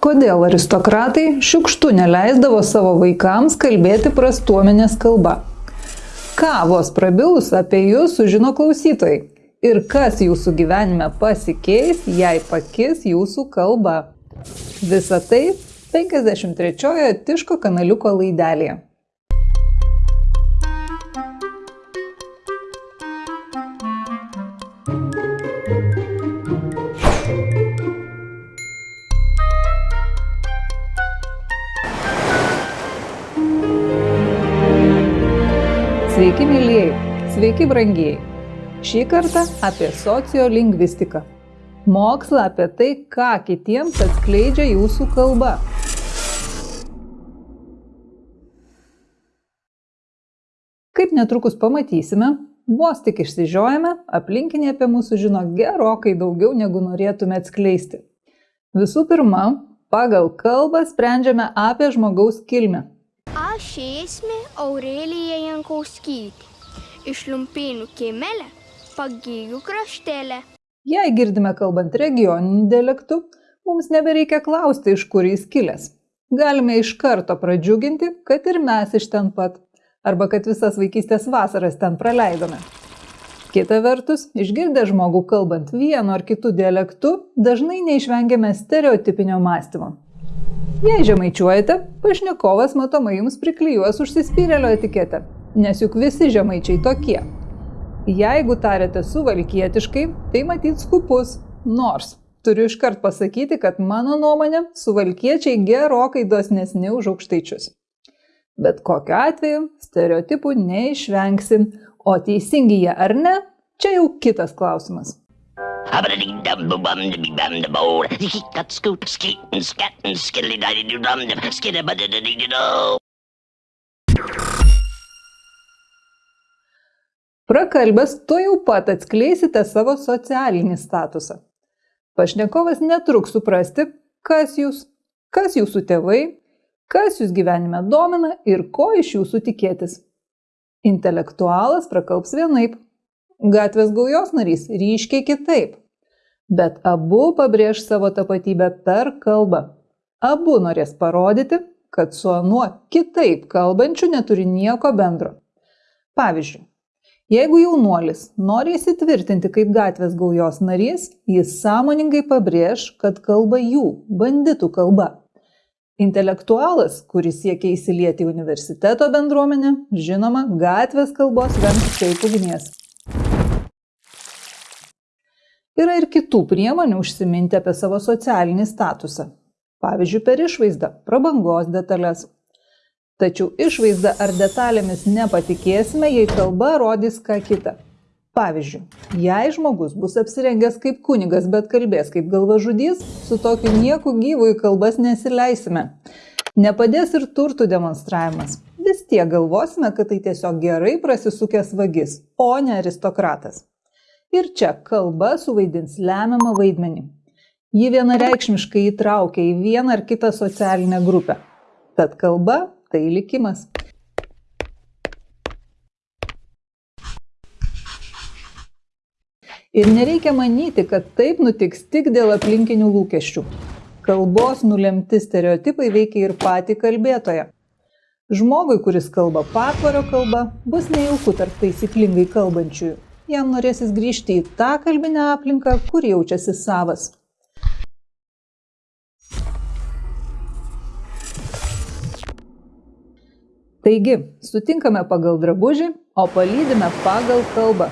Kodėl aristokratai šiukštų neleisdavo savo vaikams kalbėti prastuomenės kalba? Ką vos prabilus apie jūs sužino klausytojai? Ir kas jūsų gyvenime pasikeis, jei pakis jūsų kalba? Visą tai 53-ojo Tiško kanaliuko laidelėje. Sveiki, mėlyjei, sveiki, brangieji. Šį kartą apie sociolingvistiką. Mokslą apie tai, ką kitiems atskleidžia jūsų kalba. Kaip netrukus pamatysime, vos tik išsižiojame, aplinkiniai apie mūsų žino gerokai daugiau negu norėtume atskleisti. Visų pirma, pagal kalbą sprendžiame apie žmogaus kilmę Aš esmė Aurelija Jankauskytė. Iš Lumpėnų kiemelė, pagėjų kraštelė. Jei girdime kalbant regioniniu dialektu, mums nebereikia klausti, iš kur jis kilęs. Galime iš karto pradžiuginti, kad ir mes iš ten pat, arba kad visas vaikystės vasaras ten praleidome. Kita vertus, išgirdę žmogų kalbant vienu ar kitu dialektu, dažnai neišvengiame stereotipinio mąstymo. Jei žemaičiuojate, pašnekovas matomai jums priklyjuos užsispyrėlio etiketę, nes juk visi žemaičiai tokie. Jeigu tarėte suvalkietiškai, tai matyt skupus, nors turiu iškart pasakyti, kad mano nuomonė suvalkiečiai gerokai dosnesni už aukštaičius. Bet kokiu atveju stereotipų neišvengsim, o teisingi jie ar ne, čia jau kitas klausimas. Skickat, skut, skitten, skatten, skillidididum, skiddabadididididum. Prakalbęs, to jau pat atskleisite savo socialinį statusą. Pašnekovas netruks suprasti, kas jūs, kas jūsų tėvai, kas jūs gyvenime domina ir ko iš jūsų tikėtis. Intelektualas prakalbs vienaip, gatvės gaujos narys ryškiai kitaip bet abu pabrėž savo tapatybę per kalbą. Abu norės parodyti, kad su anuo kitaip kalbančiu neturi nieko bendro. Pavyzdžiui, jeigu jaunuolis nori įsitvirtinti kaip gatvės gaujos narys, jis sąmoningai pabrėž, kad kalba jų, banditų kalba. Intelektualas, kuris siekia įsilieti į universiteto bendruomenę, žinoma, gatvės kalbos vengs kaip ugnies. Yra ir kitų priemonių užsiminti apie savo socialinį statusą. Pavyzdžiui, per išvaizdą, prabangos detalės. Tačiau išvaizdą ar detalėmis nepatikėsime, jei kalba rodys ką kitą. Pavyzdžiui, jei žmogus bus apsirengęs kaip kunigas, bet kalbės kaip galvažudys, su tokiu nieku gyvų į kalbas nesileisime. Nepadės ir turtų demonstravimas. Vis tiek galvosime, kad tai tiesiog gerai prasisukęs vagis, o ne aristokratas. Ir čia kalba suvaidins lemiamą vaidmenį. Ji vienareikšmiškai įtraukia į vieną ar kitą socialinę grupę. Tad kalba tai likimas. Ir nereikia manyti, kad taip nutiks tik dėl aplinkinių lūkesčių. Kalbos nulemti stereotipai veikia ir patį kalbėtoją. Žmogui, kuris kalba patvario kalba, bus nejauku tarp taisyklingai kalbančiųjų jam norėsis grįžti į tą kalbinę aplinką, kur jaučiasi savas. Taigi, sutinkame pagal drabužį, o palydime pagal kalbą.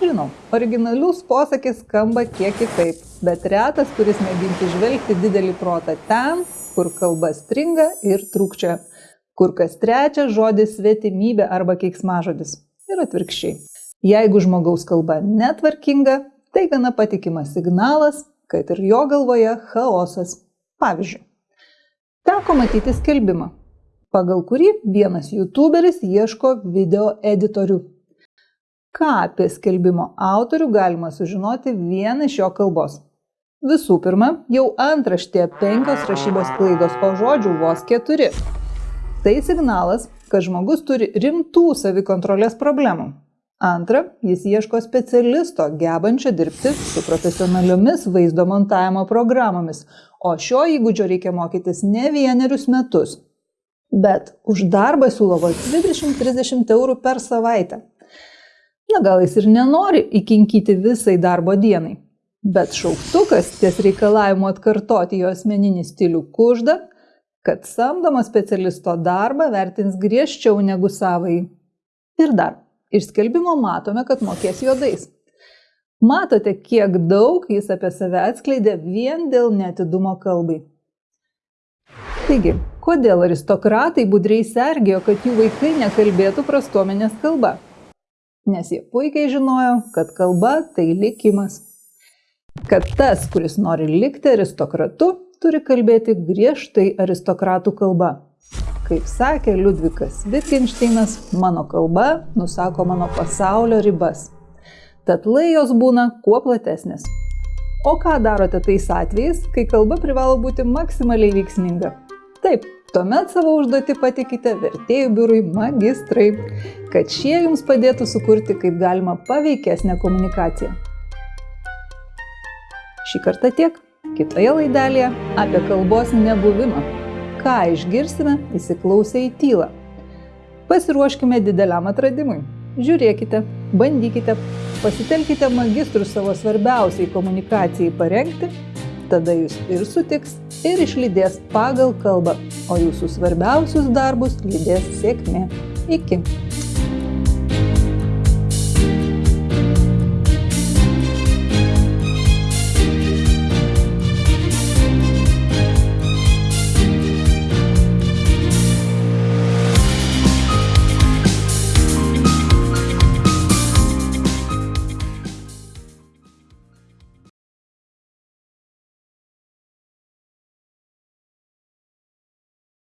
Žinau, originalius posakis skamba kiek kitaip, bet retas, kuris mėginti žvelgti didelį protą ten, kur kalba stringa ir trūkčia, kur kas trečias žodis svetimybė arba keiksmažodis. Ir atvirkščiai. Jeigu žmogaus kalba netvarkinga, tai gana patikimas signalas, kad ir jo galvoje chaosas. Pavyzdžiui, teko matyti skelbimą, pagal kurį vienas youtuberis ieško video editorių. Ką apie skelbimo autorių galima sužinoti vien iš jo kalbos. Visų pirma, jau antraštėje penkios rašybos klaidos, o žodžių vos keturi. Tai signalas, kad žmogus turi rimtų savikontrolės problemų. Antra, jis ieško specialisto, gebančio dirbti su profesionaliomis vaizdo montavimo programomis, o šio įgūdžio reikia mokytis ne vienerius metus. Bet už darbą siūlo vos 20-30 eurų per savaitę. Na gal jis ir nenori įkinkyti visai darbo dienai. Bet šauktukas ties reikalavimu atkartoti jo asmeninį stilių kužda, kad samdomo specialisto darbą vertins griežčiau negu savai. Ir dar, iš skelbimo matome, kad mokės juodais. Matote, kiek daug jis apie save atskleidė vien dėl netidumo kalbai. Taigi, kodėl aristokratai budriai sergėjo, kad jų vaikai nekalbėtų prastuomenės kalba? Nes jie puikiai žinojo, kad kalba tai likimas. Kad tas, kuris nori likti aristokratu, turi kalbėti griežtai aristokratų kalba. Kaip sakė Liudvikas Wittgensteinas, mano kalba nusako mano pasaulio ribas tad lajos būna kuo platesnės. O ką darote tais atvejais, kai kalba privalo būti maksimaliai veiksminga? Taip, tuomet savo užduotį patikite vertėjų biurui magistrai, kad šie jums padėtų sukurti kaip galima paveikesnę komunikaciją. Šį kartą tiek. Kitoje laidelėje apie kalbos nebuvimą. Ką išgirsime įsiklausę į tylą. Pasiruoškime dideliam atradimui. Žiūrėkite, bandykite, pasitelkite magistrus savo svarbiausiai komunikacijai parengti, tada jūs ir sutiks, ir išlydės pagal kalbą, o jūsų svarbiausius darbus lydės sėkmė. Iki.